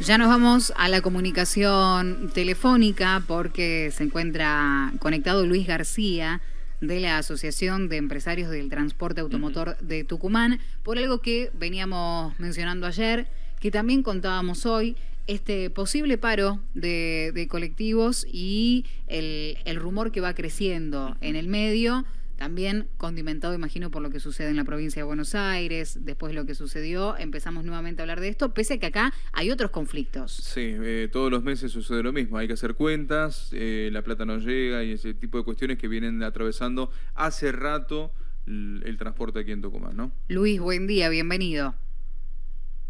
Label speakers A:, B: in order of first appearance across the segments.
A: Ya nos vamos a la comunicación telefónica porque se encuentra conectado Luis García de la Asociación de Empresarios del Transporte Automotor de Tucumán por algo que veníamos mencionando ayer, que también contábamos hoy, este posible paro de, colectivos y el, el rumor que va creciendo en el medio también condimentado, imagino, por lo que sucede en la provincia de Buenos Aires, después lo que sucedió, empezamos nuevamente a hablar de esto, pese a que acá hay otros conflictos.
B: Sí, eh, todos los meses sucede lo mismo, hay que hacer cuentas, eh, la plata no llega y ese tipo de cuestiones que vienen atravesando hace rato el, transporte aquí en Tucumán, ¿no?
A: Luis, buen día, bienvenido.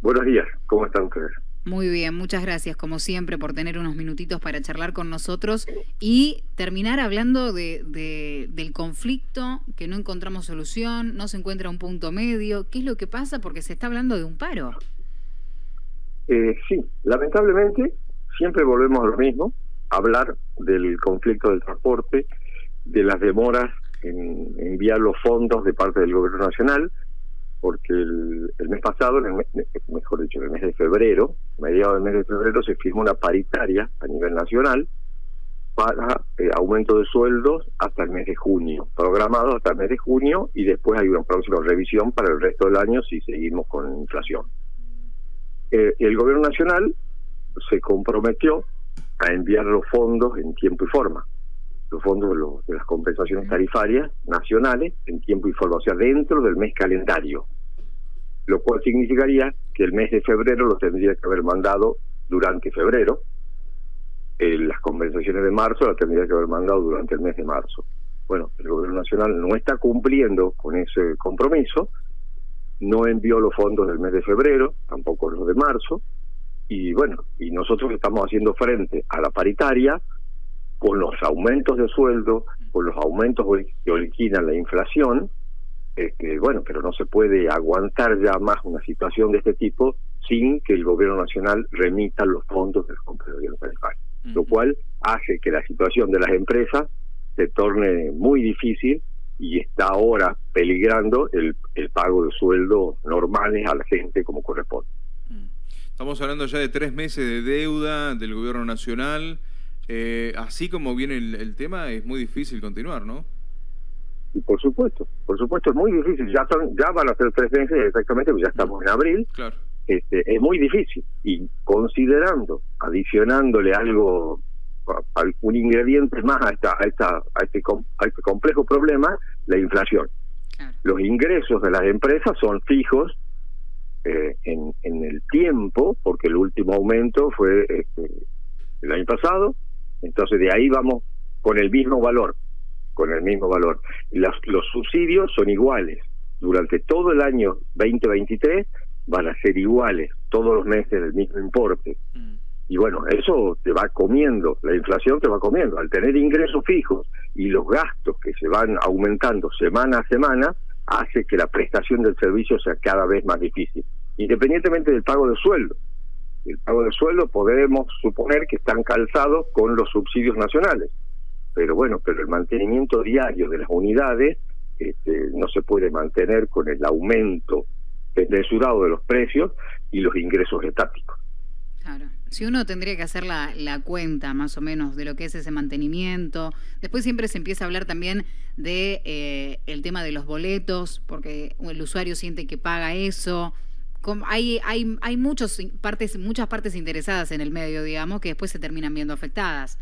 C: Buenos días, ¿cómo están ustedes?
A: Muy bien, muchas gracias como siempre por tener unos minutitos para charlar con nosotros y terminar hablando de, del conflicto, que no encontramos solución, no se encuentra un punto medio. ¿Qué es lo que pasa? Porque se está hablando de un paro.
C: Eh, sí, lamentablemente siempre volvemos a lo mismo, hablar del conflicto del transporte, de las demoras en enviar los fondos de parte del gobierno nacional, porque el, mes pasado, mejor dicho, el mes de febrero, mediados del mes de febrero, se firmó una paritaria a nivel nacional para eh, aumento de sueldos hasta el mes de junio, programado hasta el mes de junio y después hay una próxima revisión para el resto del año si seguimos con inflación. Eh, el gobierno nacional se comprometió a enviar los fondos en tiempo y forma los fondos de, las compensaciones tarifarias nacionales en tiempo y forma, o sea, dentro del mes calendario, lo cual significaría que el mes de febrero lo tendría que haber mandado durante febrero, eh, las compensaciones de marzo las tendría que haber mandado durante el mes de marzo. Bueno, el gobierno nacional no está cumpliendo con ese compromiso, no envió los fondos del mes de febrero, tampoco los de marzo, y bueno, y nosotros estamos haciendo frente a la paritaria, con los aumentos de sueldo, con los aumentos que originan la inflación, este, bueno, pero no se puede aguantar ya más una situación de este tipo sin que el gobierno nacional remita los fondos de las compensaciones tarifarias, lo cual hace que la situación de las empresas se torne muy difícil y está ahora peligrando el, el pago de sueldos normales a la gente como corresponde.
B: Estamos hablando ya de tres meses de deuda del gobierno nacional. Eh, así como viene el, tema, es muy difícil continuar, ¿no?
C: Y por supuesto, por supuesto es muy difícil. Ya son, ya van a ser tres meses exactamente, pues ya estamos en abril.
B: Claro.
C: Este, es muy difícil. Y considerando, adicionándole algo, un ingrediente más a, esta, a, esta, a, este, a este complejo problema, la inflación. Los ingresos de las empresas son fijos eh, en, en el tiempo, porque el último aumento fue este, el año pasado, entonces de ahí vamos con el mismo valor, con el mismo valor. Los, los subsidios son iguales. Durante todo el año 2023 van a ser iguales, todos los meses del mismo importe. Mm. Y bueno, eso te va comiendo, la inflación te va comiendo. Al tener ingresos fijos y los gastos que se van aumentando semana a semana, hace que la prestación del servicio sea cada vez más difícil, independientemente del pago de sueldo el pago de sueldo podemos suponer que están calzados con los subsidios nacionales. Pero bueno, pero el mantenimiento diario de las unidades este, no se puede mantener con el aumento desmesurado de los precios y los ingresos estáticos.
A: Claro. Si uno tendría que hacer la, la, cuenta más o menos de lo que es ese mantenimiento, después siempre se empieza a hablar también de eh, el tema de los boletos, porque el usuario siente que paga eso, hay, hay, hay muchos partes, muchas partes interesadas en el medio, digamos, que después se terminan viendo afectadas.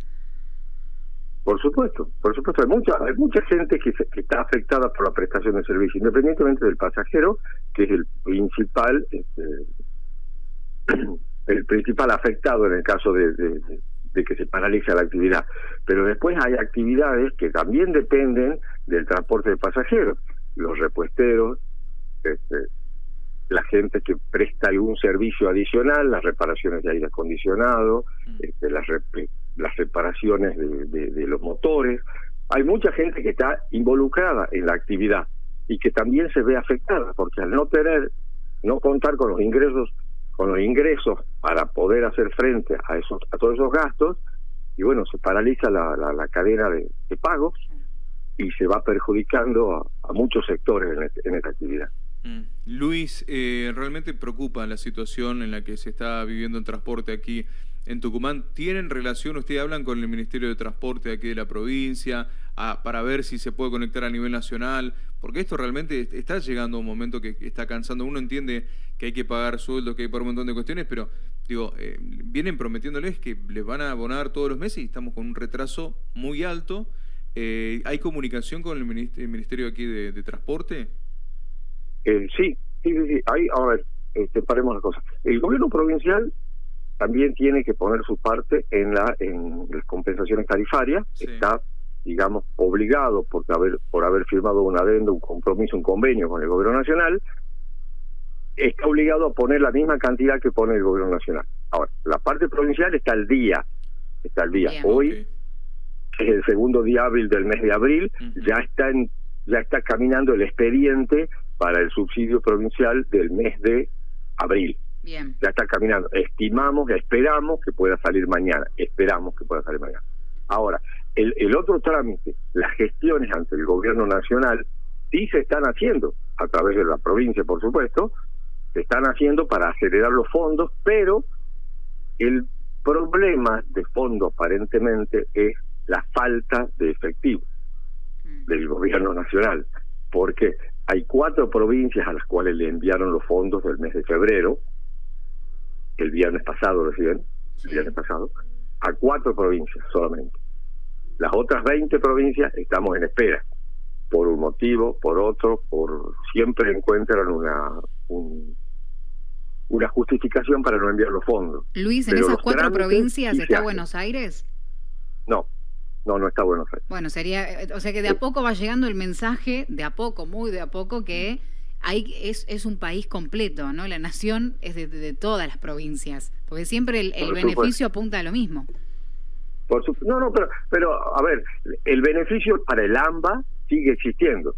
C: Por supuesto, por supuesto, hay mucha, hay mucha gente que, está afectada por la prestación de servicio, independientemente del pasajero, que es el principal, este, el principal afectado en el caso de, de, que se paraliza la actividad. Pero después hay actividades que también dependen del transporte de pasajeros, los repuesteros, este, la gente que presta algún servicio adicional, las reparaciones de aire acondicionado, mm. este, las, las reparaciones de, de, los motores. Hay mucha gente que está involucrada en la actividad y que también se ve afectada porque al no tener, no contar con los ingresos, con los ingresos para poder hacer frente a esos, a todos esos gastos, y bueno, se paraliza la, la, cadena de, pagos y se va perjudicando a, muchos sectores en, este, en esta actividad.
B: Mm. Luis, eh, realmente preocupa la situación en la que se está viviendo el transporte aquí en Tucumán. ¿Tienen relación, ustedes hablan con el Ministerio de Transporte aquí de la provincia para ver si se puede conectar a nivel nacional? Porque esto realmente está llegando a un momento que está cansando. Uno entiende que hay que pagar sueldos, que hay pagar un montón de cuestiones, pero digo, eh, vienen prometiéndoles que les van a abonar todos los meses y estamos con un retraso muy alto. Eh, ¿Hay comunicación con el Ministerio aquí de Transporte?
C: Eh, sí, sí, sí, sí. Ahí, a ver, este, paremos las cosas. El gobierno provincial también tiene que poner su parte en la en las compensaciones tarifarias. Está, digamos, obligado por haber por haber firmado un adendo, un compromiso, un convenio con el gobierno nacional. Está obligado a poner la misma cantidad que pone el gobierno nacional. Ahora, la parte provincial está al día, está al día. Hoy es el segundo día hábil del mes de abril, ya está en, ya está caminando el expediente para el subsidio provincial del mes de abril.
A: Bien.
C: Ya está caminando. Estimamos, esperamos que pueda salir mañana. Esperamos que pueda salir mañana. Ahora, el, el otro trámite, las gestiones ante el gobierno nacional, sí se están haciendo, a través de la provincia, por supuesto, se están haciendo para acelerar los fondos, pero el problema de fondo aparentemente es la falta de efectivo mm. del gobierno nacional, porque hay cuatro provincias a las cuales le enviaron los fondos del mes de febrero, el viernes pasado recién, el viernes pasado, a cuatro provincias solamente. Las otras 20 provincias estamos en espera, por un motivo, por otro, por siempre encuentran una una justificación para no enviar los fondos.
A: Luis, ¿en esas cuatro provincias está Buenos Aires?
C: No, no, no está Buenos Aires.
A: Bueno, sería, o sea que de a poco va llegando el mensaje, de a poco, muy de a poco, que hay, es, es un país completo, ¿no? La nación es de, todas las provincias, porque siempre el, beneficio apunta a lo mismo.
C: Por no, no, pero, pero a ver, el beneficio para el AMBA sigue existiendo.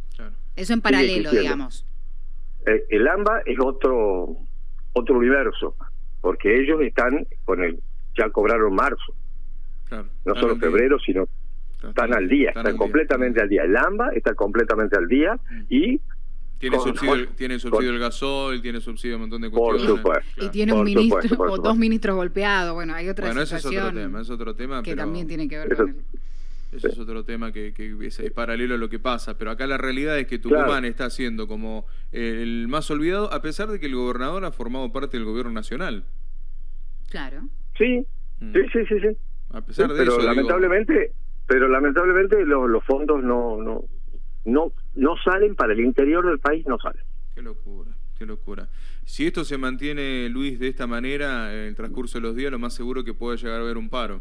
A: Eso en paralelo, digamos.
C: Eh, el AMBA es otro otro universo, porque ellos están con el ya cobraron marzo. No solo febrero, sino están al día, están, completamente al día. El AMBA está completamente al día mm. y
B: tiene subsidio, tiene subsidio el gasol, tiene subsidio un montón de cuestiones.
C: Por supuesto.
A: Y tiene un ministro o dos ministros golpeados. Bueno, hay otra
B: Bueno, ese es otro tema, es otro tema.
A: Que también tiene que ver con el...
B: Ese es otro tema que, que es, paralelo a lo que pasa. Pero acá la realidad es que Tucumán está siendo como el más olvidado, a pesar de que el gobernador ha formado parte del gobierno nacional.
A: Claro.
C: Sí, mm. sí, sí, sí. sí.
B: A pesar de
C: pero
B: eso.
C: Lamentablemente, pero lamentablemente los, fondos no, no, no, no salen para el interior del país, no salen.
B: Qué locura, qué locura. Si esto se mantiene, Luis, de esta manera, en el transcurso de los días, lo más seguro que puede llegar a haber un paro.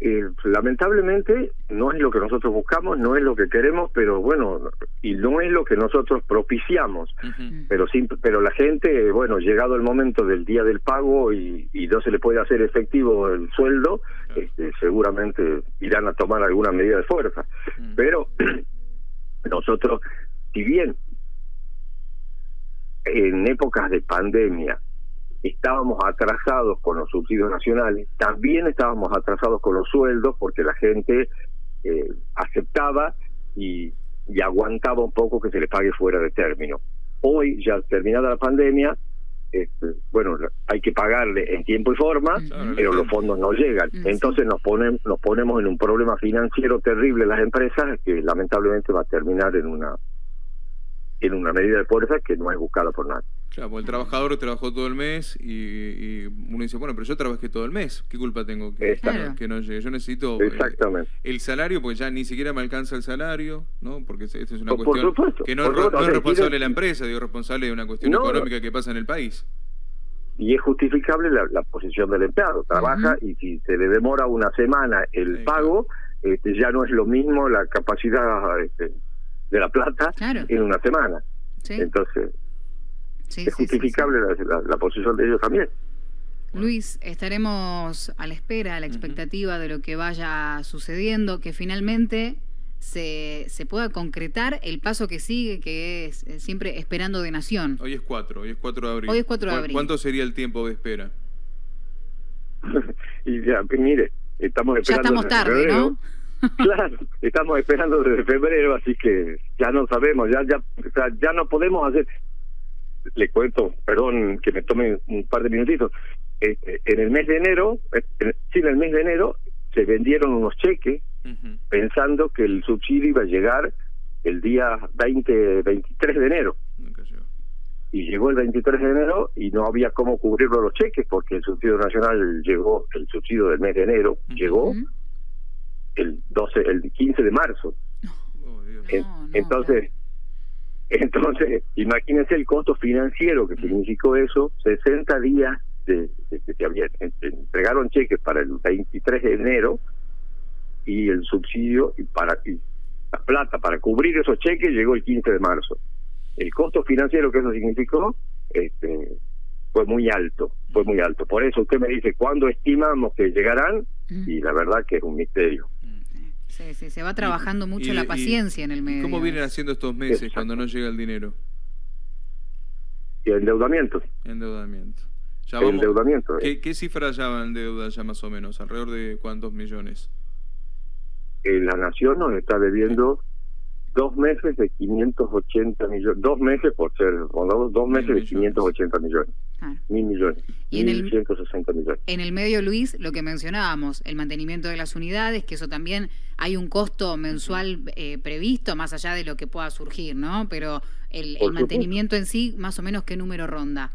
C: Eh, lamentablemente no es lo que nosotros buscamos, no es lo que queremos, pero bueno, y no es lo que nosotros propiciamos. Pero sí, pero la gente, bueno, llegado el momento del día del pago y, no se le puede hacer efectivo el sueldo, este, seguramente irán a tomar alguna medida de fuerza. Pero nosotros, si bien en épocas de pandemia estábamos atrasados con los subsidios nacionales, también estábamos atrasados con los sueldos porque la gente eh, aceptaba y, aguantaba un poco que se le pague fuera de término. Hoy, ya terminada la pandemia, este, bueno, hay que pagarle en tiempo y forma, pero los fondos no llegan. Entonces nos, ponen, nos ponemos en un problema financiero terrible las empresas que lamentablemente va a terminar en una en una medida de fuerza que no es buscada por nadie.
B: Claro, porque el trabajador trabajó todo el mes y, uno dice, bueno, pero yo trabajé todo el mes, ¿qué culpa tengo que, que no llegue? Yo necesito
C: eh, Exactamente.
B: El, salario, pues ya ni siquiera me alcanza el salario, ¿no? Porque esto es una cuestión que no, es responsable de la empresa, digo, responsable de una cuestión económica que pasa en el país.
C: Y es justificable la, posición del empleado, trabaja y si se le demora una semana el pago, este, ya no es lo mismo la capacidad este, de la plata en una semana. Entonces, es justificable la, posición de ellos también.
A: Luis, estaremos a la espera, a la expectativa de lo que vaya sucediendo, que finalmente se, se pueda concretar el paso que sigue, que es siempre esperando de nación.
B: Hoy es 4, hoy es 4 de abril.
A: Hoy es 4 de abril.
B: ¿Cuánto sería el tiempo de espera?
C: y ya, mire, estamos esperando.
A: Ya estamos tarde, ¿no?
C: Claro, estamos esperando desde febrero, así que ya no sabemos, ya ya ya no podemos hacer. Le cuento, perdón que me tome un par de minutitos. Este, en el mes de enero, en, sí, en el mes de enero se vendieron unos cheques pensando que el subsidio iba a llegar el día 20, 23 de enero. Y llegó el 23 de enero y no había cómo cubrirlo los cheques porque el subsidio nacional llegó, el subsidio del mes de enero llegó el 12, el 15 de marzo. Oh, entonces, entonces, imagínense el costo financiero que significó eso, 60 días de, que se entregaron cheques para el 23 de enero y el subsidio y para la plata para cubrir esos cheques llegó el 15 de marzo. El costo financiero que eso significó este, fue muy alto, fue muy alto. Por eso usted me dice, ¿cuándo estimamos que llegarán? Y la verdad que es un misterio.
A: Sí, sí, se va trabajando mucho la paciencia en el medio.
B: ¿Cómo vienen haciendo estos meses cuando no llega el dinero?
C: Y endeudamiento.
B: Endeudamiento.
C: endeudamiento.
B: ¿qué, ¿Qué cifra ya en deuda ya más o menos? ¿Alrededor de cuántos millones?
C: la nación nos está debiendo dos meses de 580 millones, dos meses por ser, dos meses de 580 millones. Mil millones. Y en el, 160 millones.
A: En el medio, Luis, lo que mencionábamos, el mantenimiento de las unidades, que eso también hay un costo mensual eh, previsto, más allá de lo que pueda surgir, ¿no? Pero el, el mantenimiento en sí, más o menos, ¿qué número ronda?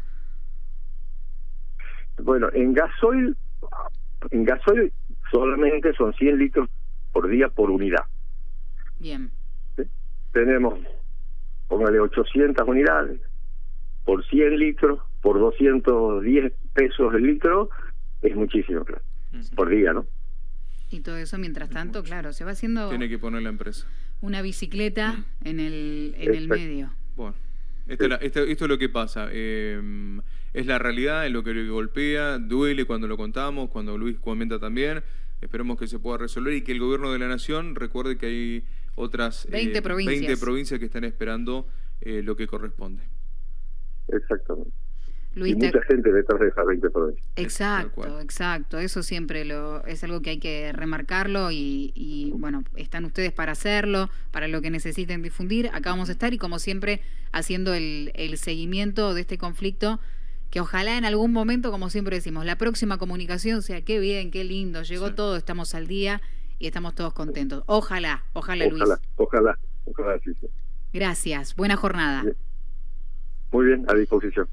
C: Bueno, en gasoil, en gasoil solamente son 100 litros por día por unidad.
A: Bien.
C: Tenemos, póngale 800 unidades, por 100 litros, por 210 pesos el litro, es muchísimo, claro, por día, ¿no?
A: Y todo eso, mientras tanto, claro, se va haciendo...
B: Tiene que poner la empresa.
A: Una bicicleta mm. en el, en el medio.
B: Bueno, esto, es lo que pasa. Eh, es la realidad, es lo que golpea, duele cuando lo contamos, cuando Luis comenta también. Esperemos que se pueda resolver y que el gobierno de la nación recuerde que hay otras
A: 20, eh, provincias.
B: provincias que están esperando eh, lo que corresponde.
C: Exactamente. y mucha gente detrás de esas 20 provincias.
A: Exacto, exacto. Eso siempre lo, es algo que hay que remarcarlo y, y, bueno, están ustedes para hacerlo, para lo que necesiten difundir. Acá vamos a estar y como siempre haciendo el, el seguimiento de este conflicto que ojalá en algún momento, como siempre decimos, la próxima comunicación sea qué bien, qué lindo, llegó todo, estamos al día y estamos todos contentos. Ojalá, ojalá, Luis.
C: Ojalá, ojalá, sí.
A: Gracias, buena jornada.
C: Muy bien, a disposición.